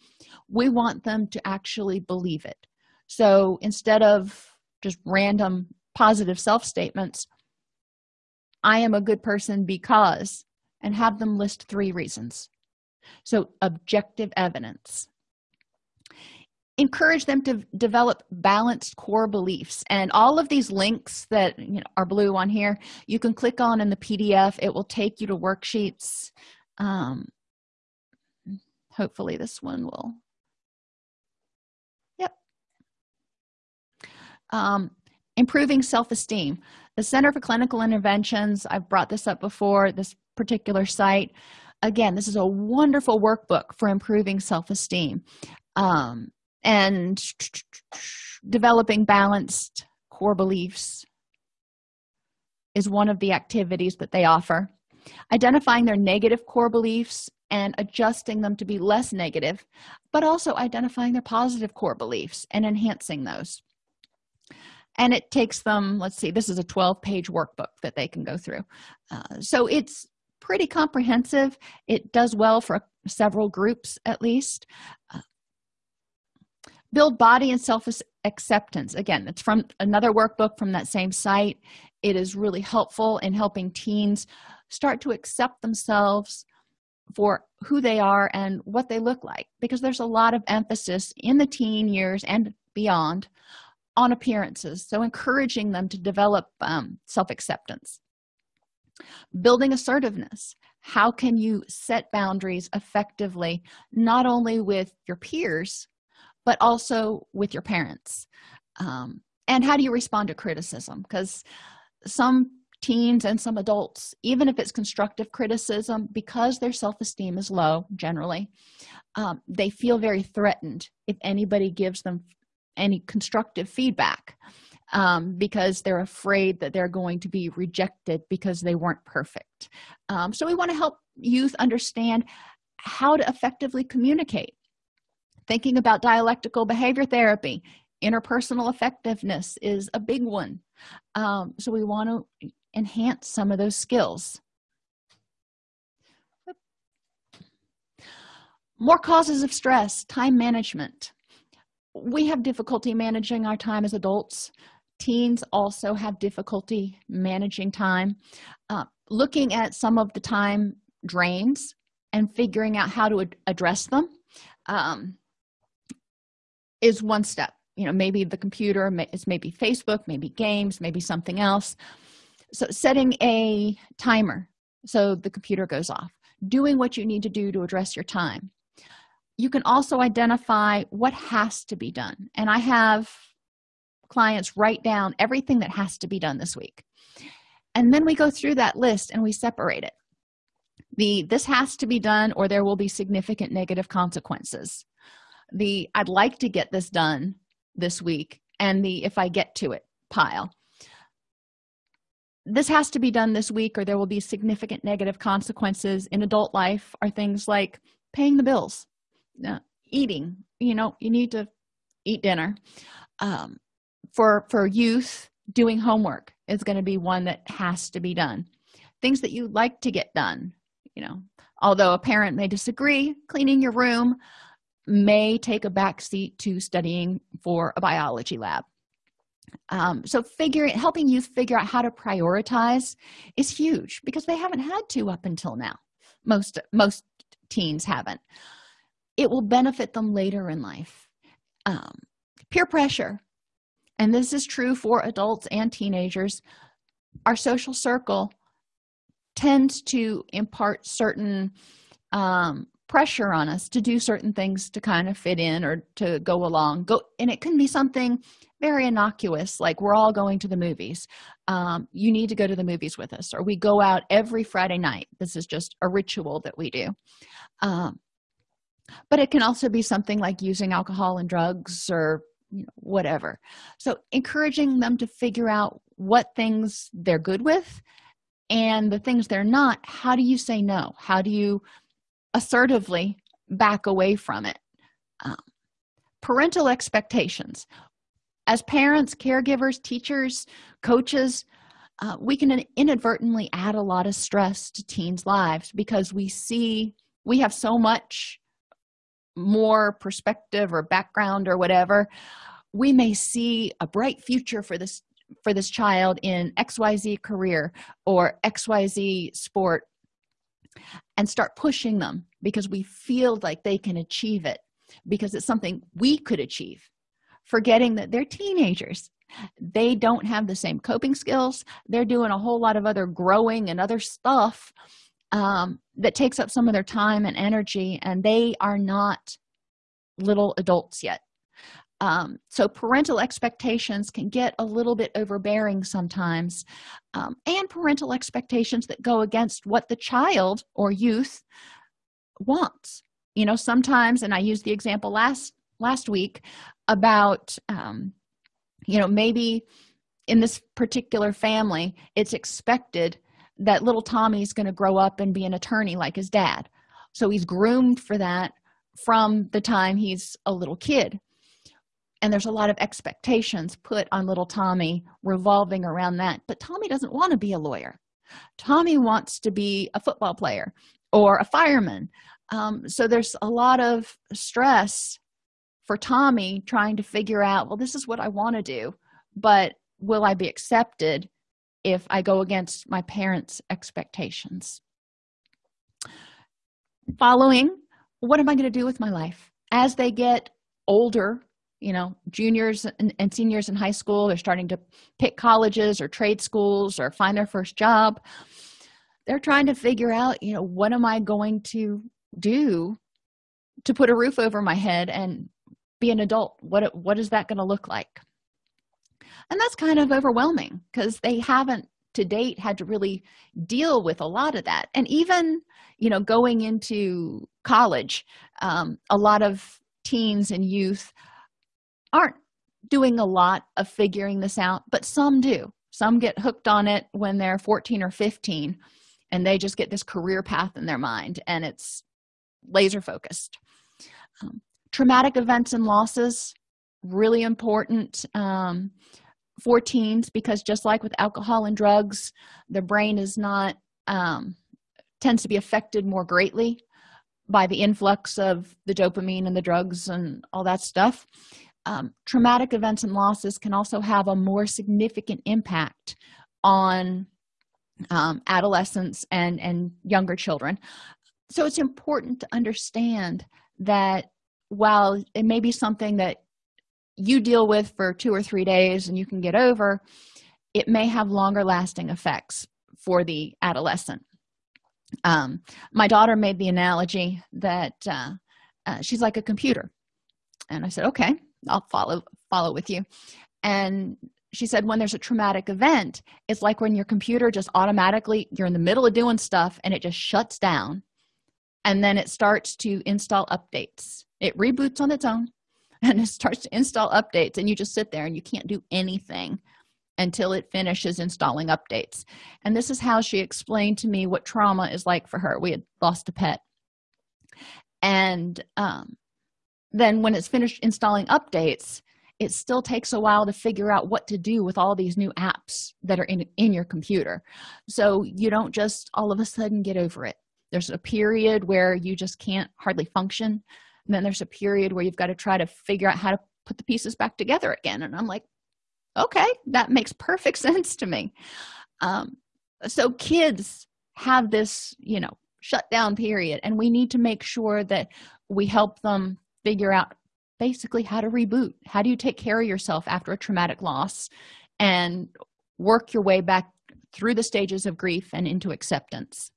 We want them to actually believe it. So instead of just random positive self statements i am a good person because and have them list three reasons. So objective evidence encourage them to develop balanced core beliefs. And all of these links that you know, are blue on here you can click on in the pdf it will take you to worksheets. Um, hopefully this one will. Yep. Um, improving self-esteem. The center for clinical interventions i've brought this up before this particular site. Again this is a wonderful workbook for improving self-esteem. Um, and developing balanced core beliefs is one of the activities that they offer. Identifying their negative core beliefs and adjusting them to be less negative but also identifying their positive core beliefs and enhancing those. And it takes them let's see this is a 12 page workbook that they can go through. Uh, so it's pretty comprehensive. It does well for several groups at least. Uh, build body and self acceptance again it's from another workbook from that same site. It is really helpful in helping teens start to accept themselves for who they are and what they look like because there's a lot of emphasis in the teen years and beyond on appearances. So encouraging them to develop um, self-acceptance. Building assertiveness. How can you set boundaries effectively not only with your peers but also with your parents. Um, and how do you respond to criticism? Because some teens and some adults even if it's constructive criticism because their self-esteem is low generally um, they feel very threatened if anybody gives them any constructive feedback um, because they're afraid that they're going to be rejected because they weren't perfect. Um, so we want to help youth understand how to effectively communicate thinking about dialectical behavior therapy interpersonal effectiveness is a big one. Um, so we want to enhance some of those skills. More causes of stress time management. We have difficulty managing our time as adults. Teens also have difficulty managing time. Uh, looking at some of the time drains and figuring out how to ad address them. Um, is one step. You know maybe the computer is maybe facebook maybe games maybe something else. So setting a timer so the computer goes off. Doing what you need to do to address your time. You can also identify what has to be done. And i have clients write down everything that has to be done this week. And then we go through that list and we separate it. The this has to be done or there will be significant negative consequences the i'd like to get this done this week and the if i get to it pile. This has to be done this week or there will be significant negative consequences. In adult life are things like paying the bills uh, eating you know you need to eat dinner. Um, for for youth doing homework is going to be one that has to be done. Things that you like to get done you know although a parent may disagree cleaning your room may take a backseat to studying for a biology lab. Um, so figuring helping youth figure out how to prioritize is huge because they haven't had to up until now. Most most teens haven't. It will benefit them later in life. Um, peer pressure and this is true for adults and teenagers our social circle tends to impart certain um, pressure on us to do certain things to kind of fit in or to go along. Go and it can be something very innocuous like we're all going to the movies. Um, you need to go to the movies with us or we go out every friday night. This is just a ritual that we do. Um, but it can also be something like using alcohol and drugs or you know, whatever. So encouraging them to figure out what things they're good with and the things they're not how do you say no? How do you assertively back away from it. Um, parental expectations. As parents caregivers teachers coaches uh, we can inadvertently add a lot of stress to teens lives because we see we have so much more perspective or background or whatever. We may see a bright future for this for this child in xyz career or xyz sport and start pushing them because we feel like they can achieve it because it's something we could achieve. Forgetting that they're teenagers. They don't have the same coping skills. They're doing a whole lot of other growing and other stuff um, that takes up some of their time and energy and they are not little adults yet um, so parental expectations can get a little bit overbearing sometimes um, and parental expectations that go against what the child or youth wants. You know sometimes and i used the example last last week about um, you know maybe in this particular family it's expected that little tommy's going to grow up and be an attorney like his dad. So he's groomed for that from the time he's a little kid and there's a lot of expectations put on little tommy revolving around that. But tommy doesn't want to be a lawyer. Tommy wants to be a football player or a fireman. Um, so there's a lot of stress for tommy trying to figure out well this is what i want to do but will i be accepted if i go against my parents expectations? Following what am i going to do with my life? As they get older you know juniors and, and, seniors in high school they're starting to pick colleges or trade schools or find their first job. They're trying to figure out you know what am i going to do to put a roof over my head and be an adult? What what is that going to look like? And that's kind of overwhelming because they haven't to date had to really deal with a lot of that. And even you know going into college um, a lot of teens and youth aren't doing a lot of figuring this out but some do. Some get hooked on it when they're 14 or 15 and they just get this career path in their mind and it's laser focused. Um, traumatic events and losses really important um, for teens because just like with alcohol and drugs the brain is not um, tends to be affected more greatly by the influx of the dopamine and the drugs and all that stuff um, traumatic events and losses can also have a more significant impact on um, adolescents and and younger children. So it's important to understand that while it may be something that you deal with for two or three days and you can get over it may have longer lasting effects for the adolescent. Um, my daughter made the analogy that uh, uh, she's like a computer. And i said okay i'll follow follow with you. And she said when there's a traumatic event it's like when your computer just automatically you're in the middle of doing stuff and it just shuts down. And then it starts to install updates. It reboots on its own and it starts to install updates and you just sit there and you can't do anything until it finishes installing updates. And this is how she explained to me what trauma is like for her. We had lost a pet. And um, then when it's finished installing updates it still takes a while to figure out what to do with all these new apps that are in in your computer. So you don't just all of a sudden get over it. There's a period where you just can't hardly function. And then there's a period where you've got to try to figure out how to put the pieces back together again. And i'm like okay that makes perfect sense to me. Um, so kids have this you know shutdown period and we need to make sure that we help them figure out basically how to reboot. How do you take care of yourself after a traumatic loss and work your way back through the stages of grief and into acceptance?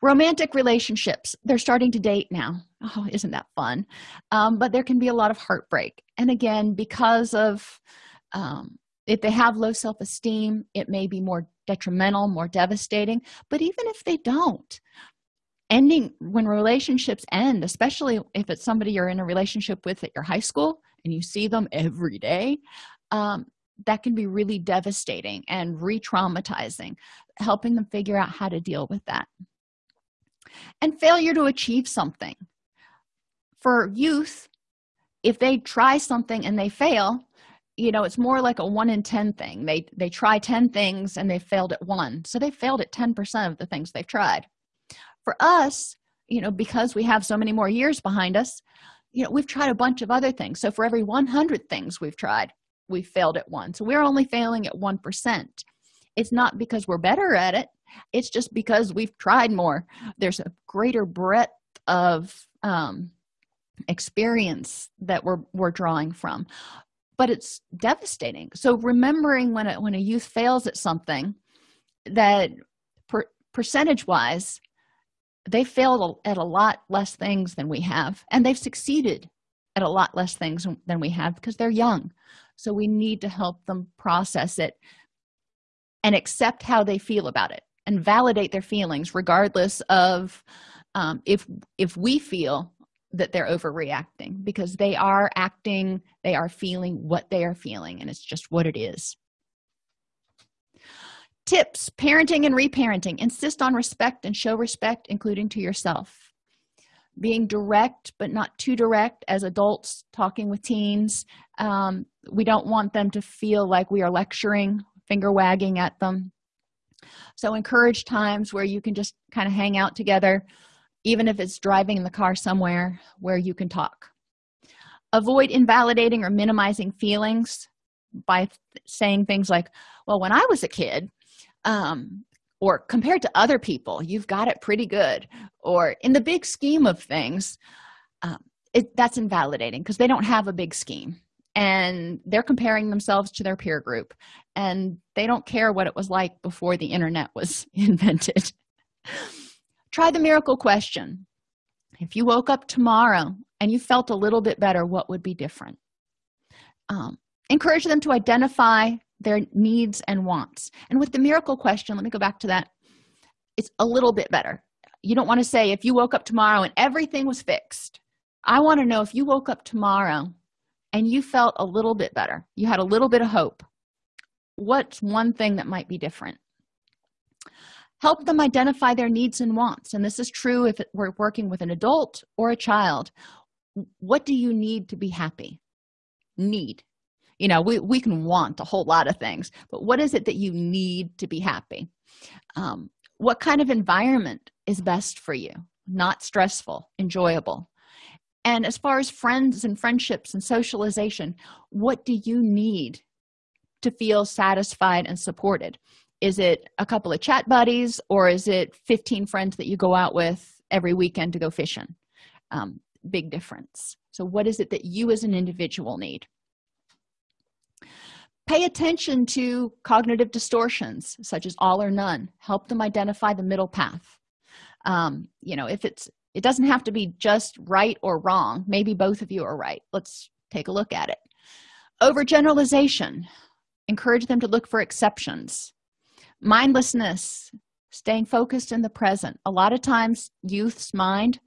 Romantic relationships they're starting to date now. Oh isn't that fun? Um, but there can be a lot of heartbreak. And again because of um, if they have low self-esteem it may be more detrimental more devastating. But even if they don't ending when relationships end especially if it's somebody you're in a relationship with at your high school and you see them every day um, that can be really devastating and re-traumatizing helping them figure out how to deal with that. And failure to achieve something. For youth if they try something and they fail you know it's more like a one in ten thing. They they try 10 things and they failed at one. So they failed at 10 percent of the things they've tried for us you know because we have so many more years behind us you know we've tried a bunch of other things. So for every 100 things we've tried we failed at one. So we're only failing at one percent. It's not because we're better at it. It's just because we've tried more. There's a greater breadth of um, experience that we're we're drawing from. But it's devastating. So remembering when a, when a youth fails at something that per, percentage wise they failed at a lot less things than we have and they've succeeded at a lot less things than we have because they're young. So we need to help them process it and accept how they feel about it and validate their feelings regardless of um, if if we feel that they're overreacting because they are acting they are feeling what they are feeling and it's just what it is tips parenting and reparenting. Insist on respect and show respect including to yourself. Being direct but not too direct as adults talking with teens. Um, we don't want them to feel like we are lecturing finger wagging at them. So encourage times where you can just kind of hang out together even if it's driving in the car somewhere where you can talk. Avoid invalidating or minimizing feelings by th saying things like well when i was a kid um, or compared to other people you've got it pretty good. Or in the big scheme of things um, it, that's invalidating because they don't have a big scheme. And they're comparing themselves to their peer group and they don't care what it was like before the internet was invented. Try the miracle question. If you woke up tomorrow and you felt a little bit better what would be different? Um, encourage them to identify their needs and wants. And with the miracle question let me go back to that. It's a little bit better. You don't want to say if you woke up tomorrow and everything was fixed i want to know if you woke up tomorrow and you felt a little bit better you had a little bit of hope what's one thing that might be different? Help them identify their needs and wants. And this is true if we're working with an adult or a child. What do you need to be happy? Need you know we, we can want a whole lot of things but what is it that you need to be happy? Um, what kind of environment is best for you? Not stressful enjoyable. And as far as friends and friendships and socialization what do you need to feel satisfied and supported? Is it a couple of chat buddies or is it 15 friends that you go out with every weekend to go fishing? Um, big difference. So what is it that you as an individual need pay attention to cognitive distortions such as all or none. Help them identify the middle path. Um, you know if it's it doesn't have to be just right or wrong maybe both of you are right. Let's take a look at it. Overgeneralization. Encourage them to look for exceptions. Mindlessness. Staying focused in the present. A lot of times youth's mind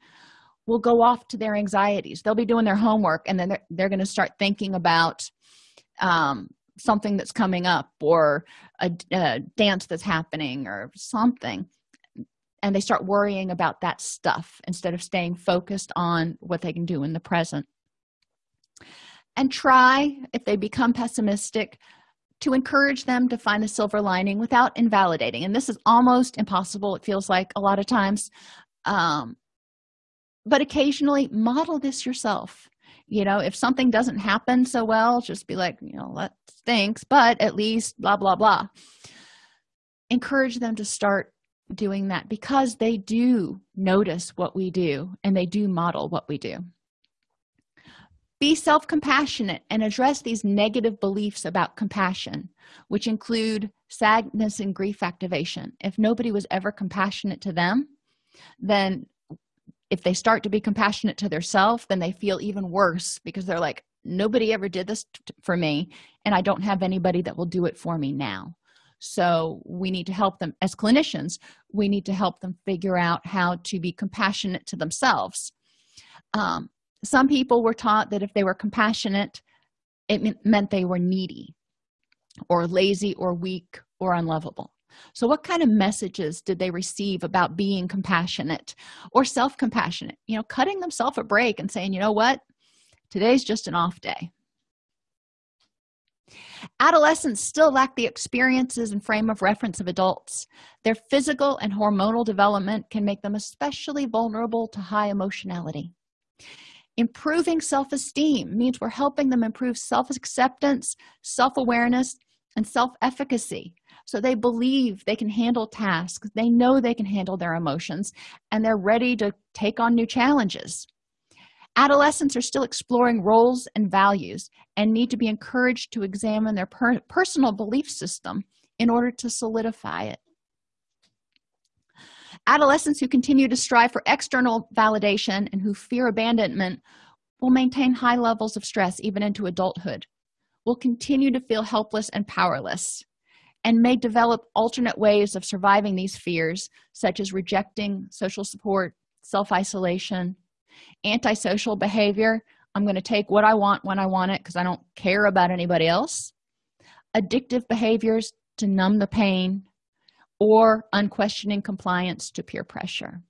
will go off to their anxieties. They'll be doing their homework and then they're, they're going to start thinking about um, something that's coming up or a, a dance that's happening or something and they start worrying about that stuff instead of staying focused on what they can do in the present. And try if they become pessimistic to encourage them to find the silver lining without invalidating. And this is almost impossible it feels like a lot of times. Um, but occasionally model this yourself you know if something doesn't happen so well just be like you know that stinks but at least blah blah blah. Encourage them to start doing that because they do notice what we do and they do model what we do. Be self-compassionate and address these negative beliefs about compassion which include sadness and grief activation. If nobody was ever compassionate to them then if they start to be compassionate to themselves then they feel even worse because they're like nobody ever did this for me and i don't have anybody that will do it for me now. So we need to help them as clinicians we need to help them figure out how to be compassionate to themselves. Um, some people were taught that if they were compassionate it meant they were needy or lazy or weak or unlovable so what kind of messages did they receive about being compassionate or self-compassionate? You know cutting themselves a break and saying you know what? Today's just an off day. Adolescents still lack the experiences and frame of reference of adults. Their physical and hormonal development can make them especially vulnerable to high emotionality. Improving self-esteem means we're helping them improve self-acceptance self-awareness and self-efficacy so they believe they can handle tasks. They know they can handle their emotions and they're ready to take on new challenges. Adolescents are still exploring roles and values and need to be encouraged to examine their per personal belief system in order to solidify it. Adolescents who continue to strive for external validation and who fear abandonment will maintain high levels of stress even into adulthood will continue to feel helpless and powerless and may develop alternate ways of surviving these fears such as rejecting social support self-isolation antisocial behavior. I'm going to take what i want when i want it because i don't care about anybody else. Addictive behaviors to numb the pain or unquestioning compliance to peer pressure.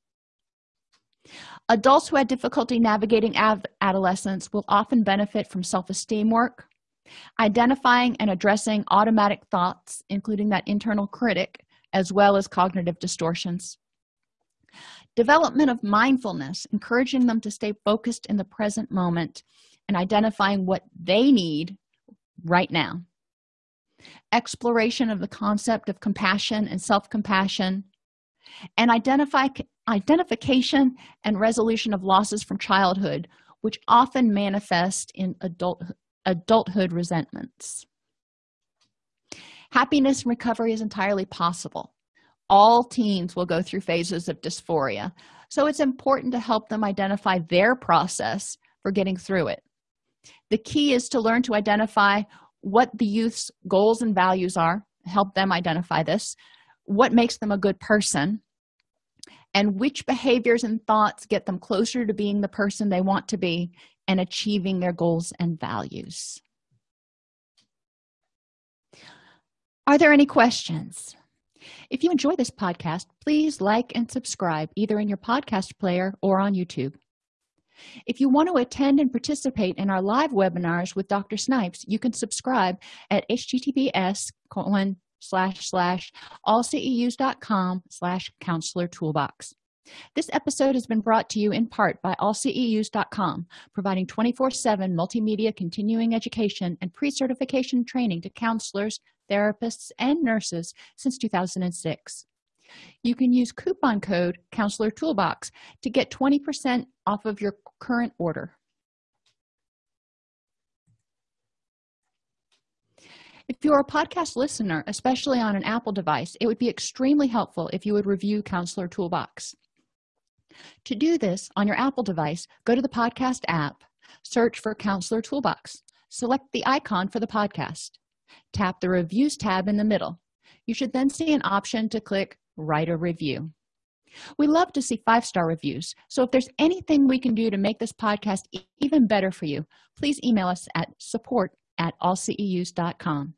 Adults who had difficulty navigating adolescence will often benefit from self-esteem work identifying and addressing automatic thoughts including that internal critic as well as cognitive distortions. Development of mindfulness encouraging them to stay focused in the present moment and identifying what they need right now. Exploration of the concept of compassion and self-compassion. And identify identification and resolution of losses from childhood which often manifest in adult adulthood resentments. Happiness and recovery is entirely possible. All teens will go through phases of dysphoria so it's important to help them identify their process for getting through it. The key is to learn to identify what the youth's goals and values are help them identify this what makes them a good person and which behaviors and thoughts get them closer to being the person they want to be and achieving their goals and values. Are there any questions? If you enjoy this podcast please like and subscribe either in your podcast player or on youtube. If you want to attend and participate in our live webinars with dr snipes you can subscribe at https colon slash slash allceus.com slash counselor toolbox this episode has been brought to you in part by allceus.com providing 24-7 multimedia continuing education and pre-certification training to counselors therapists and nurses since 2006 you can use coupon code counselor toolbox to get 20 percent off of your current order. If you're a podcast listener especially on an apple device it would be extremely helpful if you would review counselor toolbox to do this on your apple device go to the podcast app search for counselor toolbox select the icon for the podcast tap the reviews tab in the middle. You should then see an option to click write a review. We love to see five-star reviews so if there's anything we can do to make this podcast even better for you please email us at support at allceus.com